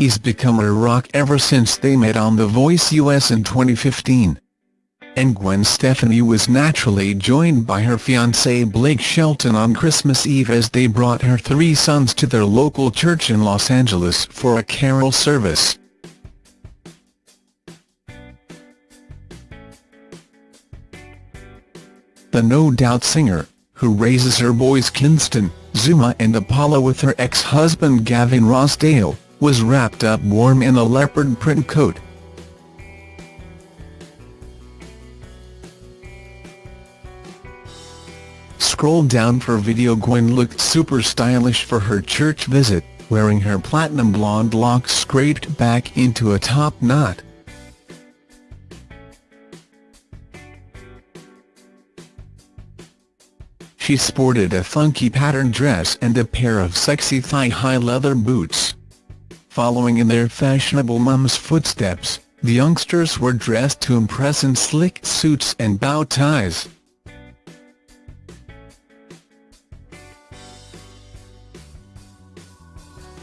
he's become a rock ever since they met on The Voice US in 2015. And Gwen Stefani was naturally joined by her fiancé Blake Shelton on Christmas Eve as they brought her three sons to their local church in Los Angeles for a carol service. The No Doubt singer, who raises her boys Kingston, Zuma and Apollo with her ex-husband Gavin Rossdale, was wrapped up warm in a leopard print coat. Scroll down for video Gwen looked super stylish for her church visit, wearing her platinum blonde locks scraped back into a top knot. She sported a funky patterned dress and a pair of sexy thigh-high leather boots. Following in their fashionable mum's footsteps, the youngsters were dressed to impress in slick suits and bow ties.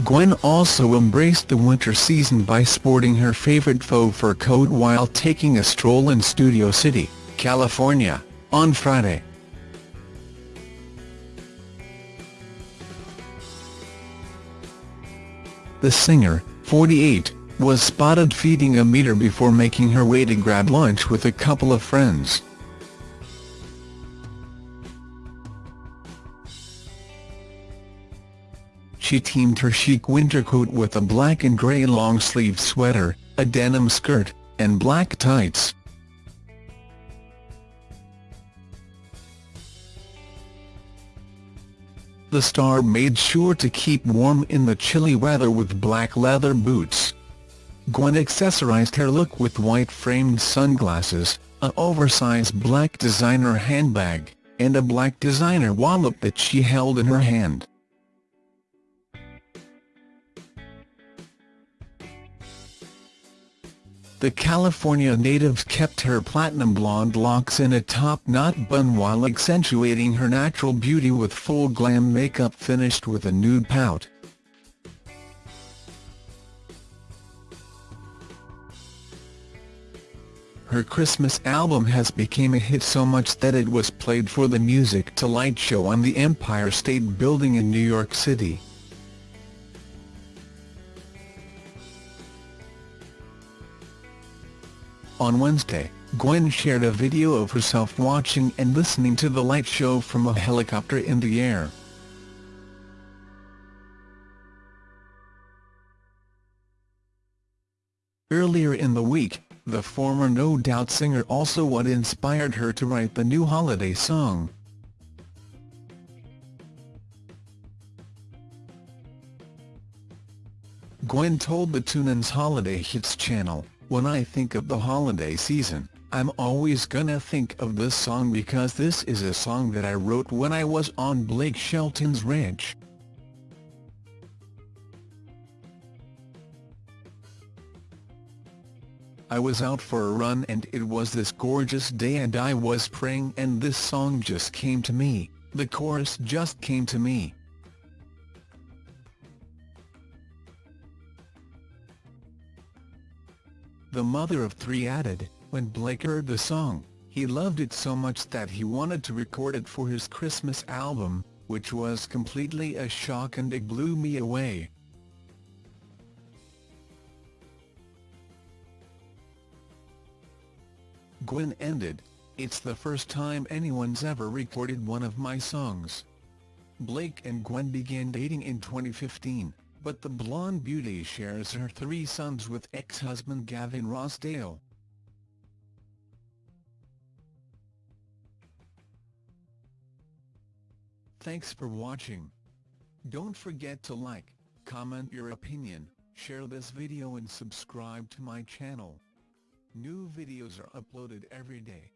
Gwen also embraced the winter season by sporting her favorite faux fur coat while taking a stroll in Studio City, California, on Friday. The singer, 48, was spotted feeding a meter before making her way to grab lunch with a couple of friends. She teamed her chic winter coat with a black and grey long-sleeve sweater, a denim skirt, and black tights. The star made sure to keep warm in the chilly weather with black leather boots. Gwen accessorized her look with white-framed sunglasses, an oversized black designer handbag, and a black designer wallet that she held in her hand. The California native kept her platinum blonde locks in a top-knot bun while accentuating her natural beauty with full glam makeup finished with a nude pout. Her Christmas album has become a hit so much that it was played for the Music to Light show on the Empire State Building in New York City. On Wednesday, Gwen shared a video of herself watching and listening to the light show from a helicopter in the air. Earlier in the week, the former No Doubt singer also what inspired her to write the new holiday song. Gwen told the TuneIn's Holiday Hits channel, when I think of the holiday season, I'm always gonna think of this song because this is a song that I wrote when I was on Blake Shelton's ranch. I was out for a run and it was this gorgeous day and I was praying and this song just came to me, the chorus just came to me. The mother of three added, when Blake heard the song, he loved it so much that he wanted to record it for his Christmas album, which was completely a shock and it blew me away. Gwen ended, it's the first time anyone's ever recorded one of my songs. Blake and Gwen began dating in 2015 but the blonde beauty shares her three sons with ex-husband Gavin Rossdale. Thanks for watching. Don't forget to like, comment your opinion, share this video and subscribe to my channel. New videos are uploaded every day.